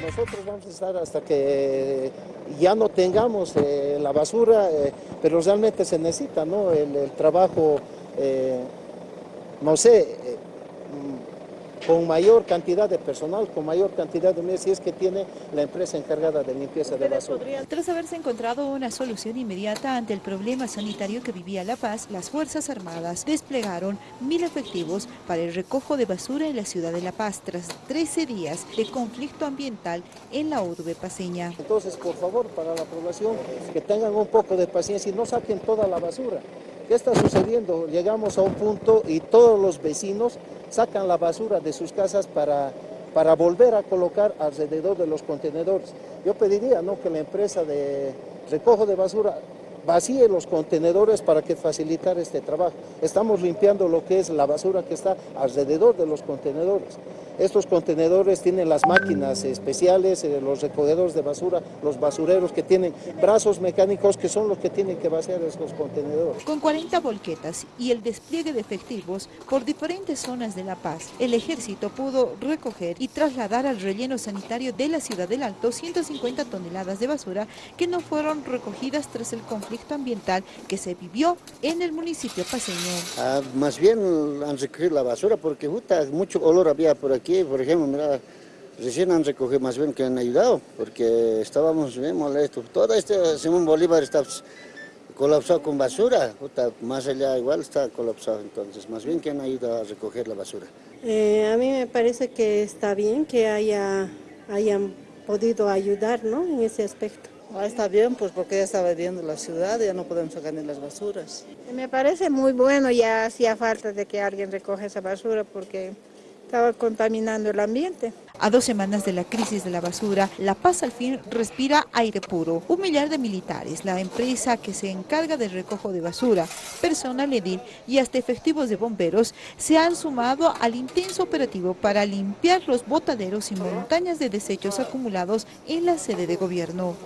nosotros vamos a estar hasta que ya no tengamos eh, la basura, eh, pero realmente se necesita ¿no? el, trabajo, eh, no sé, con mayor cantidad de personal, con mayor cantidad de medios, si es que tiene la empresa encargada de limpieza de basura. Tras haberse encontrado una solución inmediata ante el problema sanitario que vivía La Paz, las Fuerzas Armadas desplegaron mil efectivos para el recojo de basura en la ciudad de La Paz tras 13 días de conflicto ambiental en la urbe paseña. Entonces, por favor, para la población, que tengan un poco de paciencia y no saquen toda la basura. ¿Qué está sucediendo? Llegamos a un punto y todos los vecinos sacan la basura de sus casas para, para volver a colocar alrededor de los contenedores. Yo pediría ¿no? que la empresa de recojo de basura vacíe los contenedores para que facilitar este trabajo. Estamos limpiando lo que es la basura que está alrededor de los contenedores. Estos contenedores tienen las máquinas especiales, eh, los recogedores de basura, los basureros que tienen brazos mecánicos que son los que tienen que vaciar estos contenedores. Con 40 volquetas y el despliegue de efectivos por diferentes zonas de La Paz, el ejército pudo recoger y trasladar al relleno sanitario de la ciudad del Alto 150 toneladas de basura que no fueron recogidas tras el conflicto ambiental que se vivió en el municipio paseño. Ah, más bien han recogido la basura porque mucho olor había por aquí por ejemplo, mira, recién han recogido más bien que han ayudado, porque estábamos bien molestos. Todo este Simón Bolívar está colapsado con basura, más allá igual está colapsado, entonces más bien que han ayudado a recoger la basura. Eh, a mí me parece que está bien que haya, hayan podido ayudar ¿no? en ese aspecto. Ah, está bien, pues porque ya está viendo la ciudad, ya no podemos sacar ni las basuras. Me parece muy bueno, ya hacía falta de que alguien recoja esa basura porque estaba contaminando el ambiente. A dos semanas de la crisis de la basura, La Paz al fin respira aire puro. Un millar de militares, la empresa que se encarga del recojo de basura, personal edil y hasta efectivos de bomberos se han sumado al intenso operativo para limpiar los botaderos y montañas de desechos acumulados en la sede de gobierno.